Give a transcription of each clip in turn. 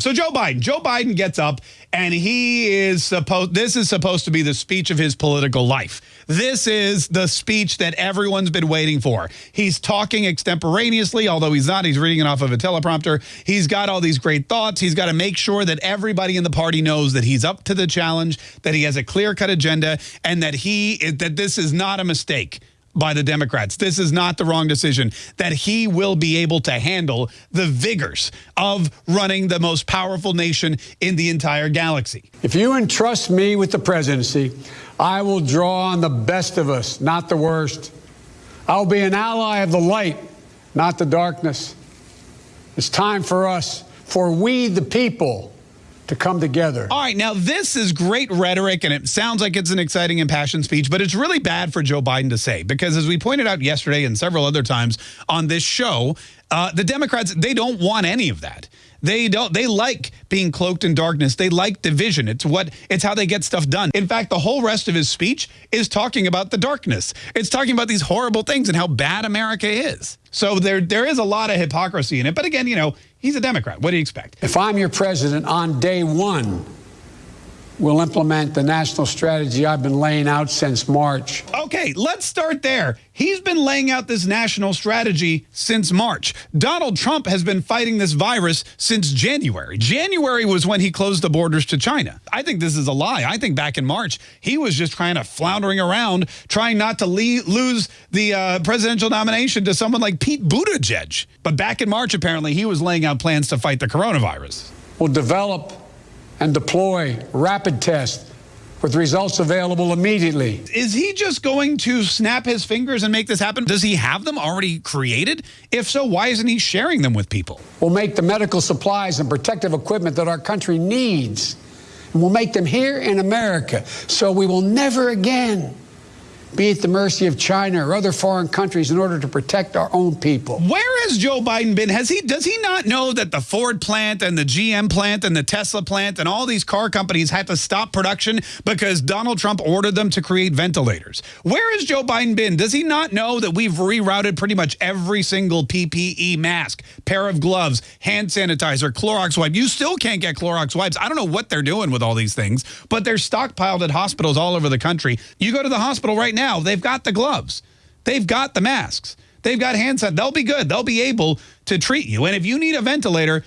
So Joe Biden, Joe Biden gets up and he is supposed this is supposed to be the speech of his political life. This is the speech that everyone's been waiting for. He's talking extemporaneously, although he's not. He's reading it off of a teleprompter. He's got all these great thoughts. He's got to make sure that everybody in the party knows that he's up to the challenge, that he has a clear-cut agenda, and that he that this is not a mistake by the Democrats. This is not the wrong decision, that he will be able to handle the vigors of running the most powerful nation in the entire galaxy. If you entrust me with the presidency, I will draw on the best of us, not the worst. I'll be an ally of the light, not the darkness. It's time for us, for we the people, to come together. All right, now this is great rhetoric, and it sounds like it's an exciting, impassioned speech, but it's really bad for Joe Biden to say because, as we pointed out yesterday and several other times on this show, uh, the Democrats, they don't want any of that. They don't they like being cloaked in darkness. They like division. It's what it's how they get stuff done. In fact, the whole rest of his speech is talking about the darkness. It's talking about these horrible things and how bad America is. So there there is a lot of hypocrisy in it. But again, you know, he's a Democrat. What do you expect? If I'm your president on day 1, we'll implement the national strategy I've been laying out since March. Okay, let's start there. He's been laying out this national strategy since March. Donald Trump has been fighting this virus since January. January was when he closed the borders to China. I think this is a lie. I think back in March, he was just trying to floundering around, trying not to lose the uh, presidential nomination to someone like Pete Buttigieg. But back in March, apparently, he was laying out plans to fight the coronavirus. We'll develop and deploy rapid tests with results available immediately. Is he just going to snap his fingers and make this happen? Does he have them already created? If so, why isn't he sharing them with people? We'll make the medical supplies and protective equipment that our country needs. And we'll make them here in America so we will never again be at the mercy of China or other foreign countries in order to protect our own people. Where has Joe Biden been? Has he does he not know that the Ford plant and the GM plant and the Tesla plant and all these car companies had to stop production because Donald Trump ordered them to create ventilators? Where has Joe Biden been? Does he not know that we've rerouted pretty much every single PPE mask, pair of gloves, hand sanitizer, Clorox wipe? You still can't get Clorox wipes. I don't know what they're doing with all these things, but they're stockpiled at hospitals all over the country. You go to the hospital right now, they've got the gloves. They've got the masks. They've got hand sanitizer. They'll be good. They'll be able to treat you. And if you need a ventilator,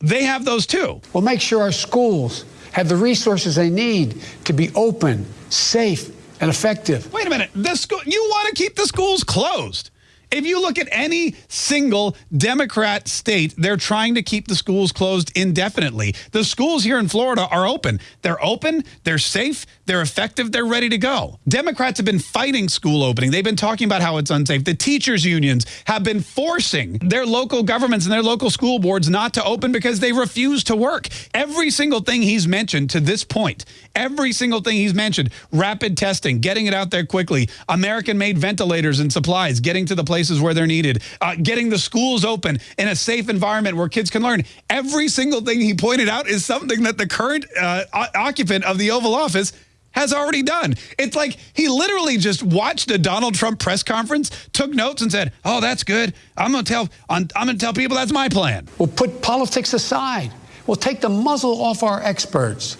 they have those too. We'll make sure our schools have the resources they need to be open, safe, and effective. Wait a minute. The school, you want to keep the schools closed. If you look at any single Democrat state, they're trying to keep the schools closed indefinitely. The schools here in Florida are open. They're open, they're safe, they're effective, they're ready to go. Democrats have been fighting school opening. They've been talking about how it's unsafe. The teachers unions have been forcing their local governments and their local school boards not to open because they refuse to work. Every single thing he's mentioned to this point, every single thing he's mentioned, rapid testing, getting it out there quickly, American-made ventilators and supplies, getting to the place places where they're needed, uh, getting the schools open in a safe environment where kids can learn. Every single thing he pointed out is something that the current uh, occupant of the Oval Office has already done. It's like he literally just watched a Donald Trump press conference, took notes and said, oh, that's good. I'm going to tell I'm going to tell people that's my plan. We'll put politics aside. We'll take the muzzle off our experts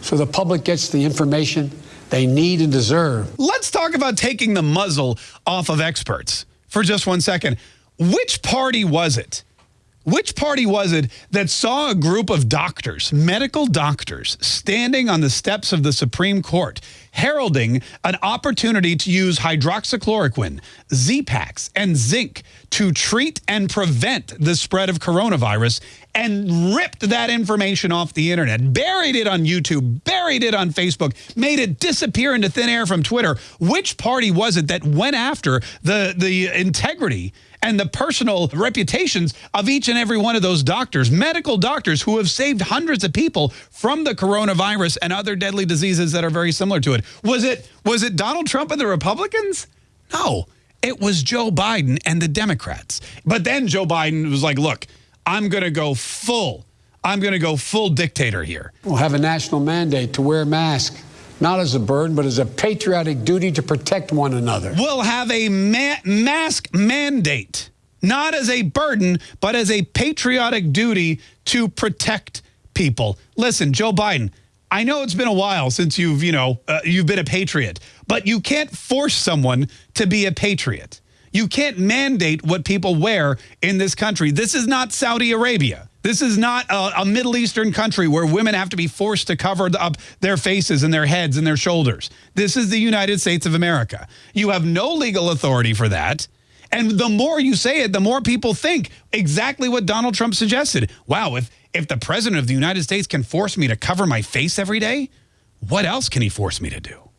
so the public gets the information they need and deserve. Let's talk about taking the muzzle off of experts for just one second. Which party was it? Which party was it that saw a group of doctors, medical doctors, standing on the steps of the Supreme Court, heralding an opportunity to use hydroxychloroquine, Z-Paks, and zinc to treat and prevent the spread of coronavirus and ripped that information off the internet, buried it on YouTube, buried it on Facebook, made it disappear into thin air from Twitter. Which party was it that went after the, the integrity and the personal reputations of each and every one of those doctors, medical doctors who have saved hundreds of people from the coronavirus and other deadly diseases that are very similar to it. Was it was it Donald Trump and the Republicans? No, it was Joe Biden and the Democrats. But then Joe Biden was like, look, I'm going to go full. I'm going to go full dictator here. We'll have a national mandate to wear a mask not as a burden, but as a patriotic duty to protect one another. We'll have a ma mask mandate, not as a burden, but as a patriotic duty to protect people, listen, Joe Biden, I know it's been a while since you've, you know, uh, you've been a patriot, but you can't force someone to be a patriot. You can't mandate what people wear in this country. This is not Saudi Arabia. This is not a, a, Middle Eastern country where women have to be forced to cover up their faces and their heads and their shoulders. This is the United States of America. You have no legal authority for that. And the more you say it, the more people think exactly what Donald Trump suggested. Wow, if, if the president of the United States can force me to cover my face every day, what else can he force me to do?